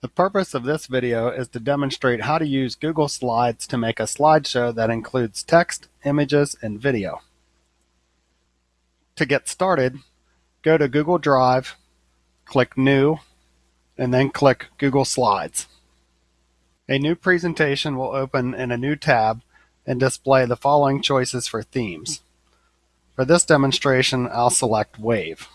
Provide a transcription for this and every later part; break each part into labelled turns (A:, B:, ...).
A: The purpose of this video is to demonstrate how to use Google Slides to make a slideshow that includes text, images, and video. To get started, go to Google Drive, click New, and then click Google Slides. A new presentation will open in a new tab and display the following choices for themes. For this demonstration, I'll select Wave.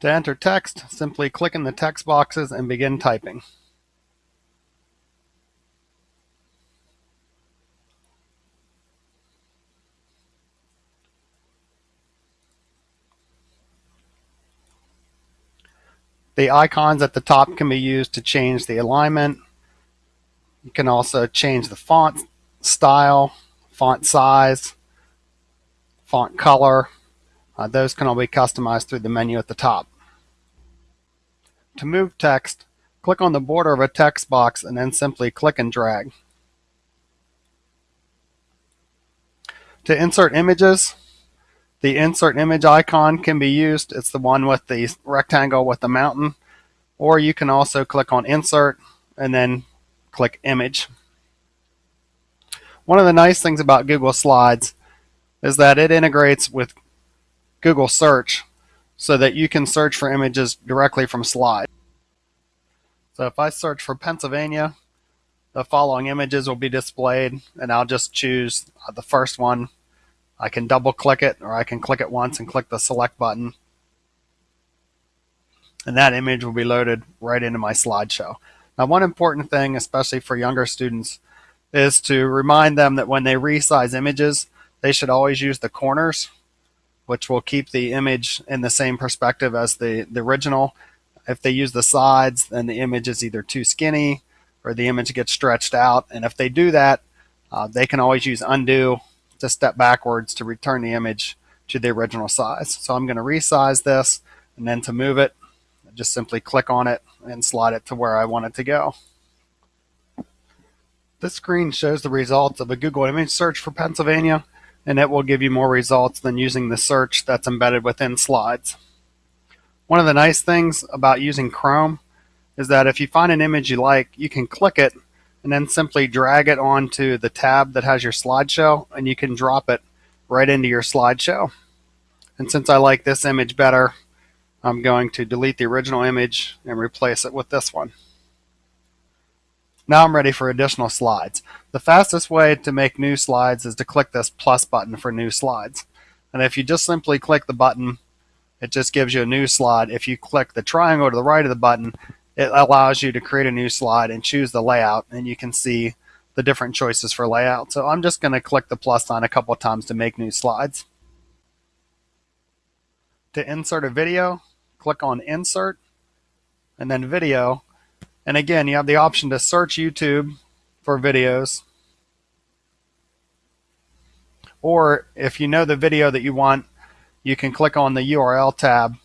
A: To enter text, simply click in the text boxes and begin typing. The icons at the top can be used to change the alignment. You can also change the font style, font size, font color, uh, those can all be customized through the menu at the top. To move text, click on the border of a text box and then simply click and drag. To insert images, the insert image icon can be used. It's the one with the rectangle with the mountain. Or you can also click on insert and then click image. One of the nice things about Google Slides is that it integrates with Google search so that you can search for images directly from slide. So if I search for Pennsylvania, the following images will be displayed and I'll just choose uh, the first one. I can double click it or I can click it once and click the select button. And that image will be loaded right into my slideshow. Now one important thing, especially for younger students, is to remind them that when they resize images, they should always use the corners which will keep the image in the same perspective as the, the original. If they use the sides, then the image is either too skinny or the image gets stretched out. And if they do that, uh, they can always use undo to step backwards to return the image to the original size. So I'm going to resize this and then to move it, just simply click on it and slide it to where I want it to go. This screen shows the results of a Google image search for Pennsylvania and it will give you more results than using the search that's embedded within slides. One of the nice things about using Chrome is that if you find an image you like, you can click it and then simply drag it onto the tab that has your slideshow and you can drop it right into your slideshow. And since I like this image better, I'm going to delete the original image and replace it with this one. Now I'm ready for additional slides. The fastest way to make new slides is to click this plus button for new slides. And if you just simply click the button, it just gives you a new slide. If you click the triangle to the right of the button, it allows you to create a new slide and choose the layout and you can see the different choices for layout. So I'm just going to click the plus sign a couple times to make new slides. To insert a video, click on insert and then video and again, you have the option to search YouTube for videos. Or if you know the video that you want, you can click on the URL tab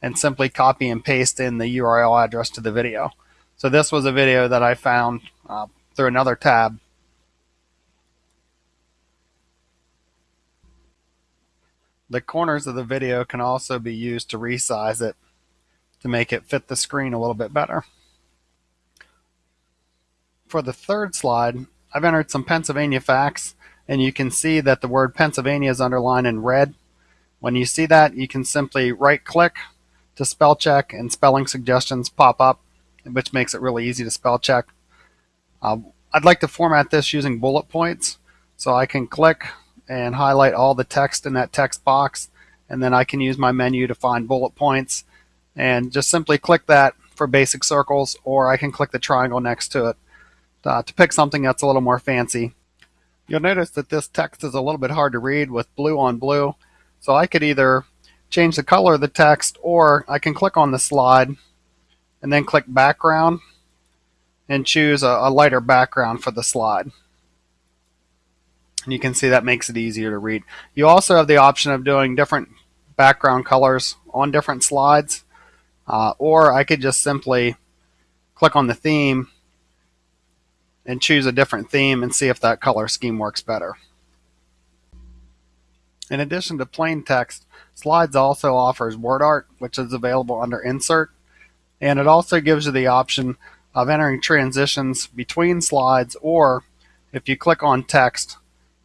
A: and simply copy and paste in the URL address to the video. So this was a video that I found uh, through another tab. The corners of the video can also be used to resize it to make it fit the screen a little bit better. For the third slide, I've entered some Pennsylvania facts, and you can see that the word Pennsylvania is underlined in red. When you see that, you can simply right click to spell check and spelling suggestions pop up, which makes it really easy to spell check. Uh, I'd like to format this using bullet points. So I can click and highlight all the text in that text box, and then I can use my menu to find bullet points and just simply click that for basic circles, or I can click the triangle next to it uh, to pick something that's a little more fancy. You'll notice that this text is a little bit hard to read with blue on blue. So I could either change the color of the text or I can click on the slide and then click background and choose a, a lighter background for the slide. And you can see that makes it easier to read. You also have the option of doing different background colors on different slides. Uh, or I could just simply click on the theme and choose a different theme and see if that color scheme works better. In addition to plain text, Slides also offers word art, which is available under Insert, and it also gives you the option of entering transitions between slides, or if you click on text,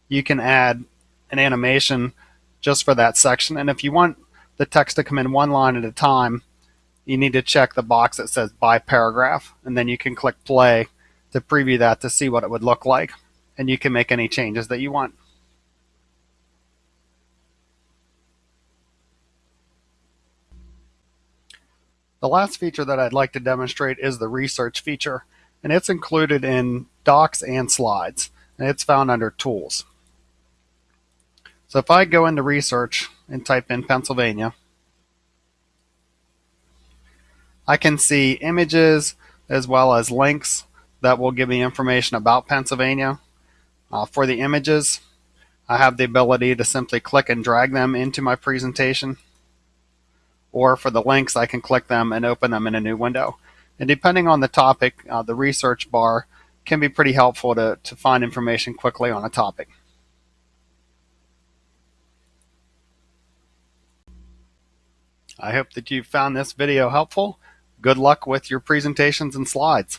A: you can add an animation just for that section. And if you want the text to come in one line at a time, you need to check the box that says by paragraph, and then you can click play to preview that to see what it would look like, and you can make any changes that you want. The last feature that I'd like to demonstrate is the research feature, and it's included in docs and slides, and it's found under tools. So if I go into research and type in Pennsylvania, I can see images as well as links that will give me information about Pennsylvania. Uh, for the images, I have the ability to simply click and drag them into my presentation or for the links, I can click them and open them in a new window. And depending on the topic, uh, the research bar can be pretty helpful to, to find information quickly on a topic. I hope that you found this video helpful. Good luck with your presentations and slides.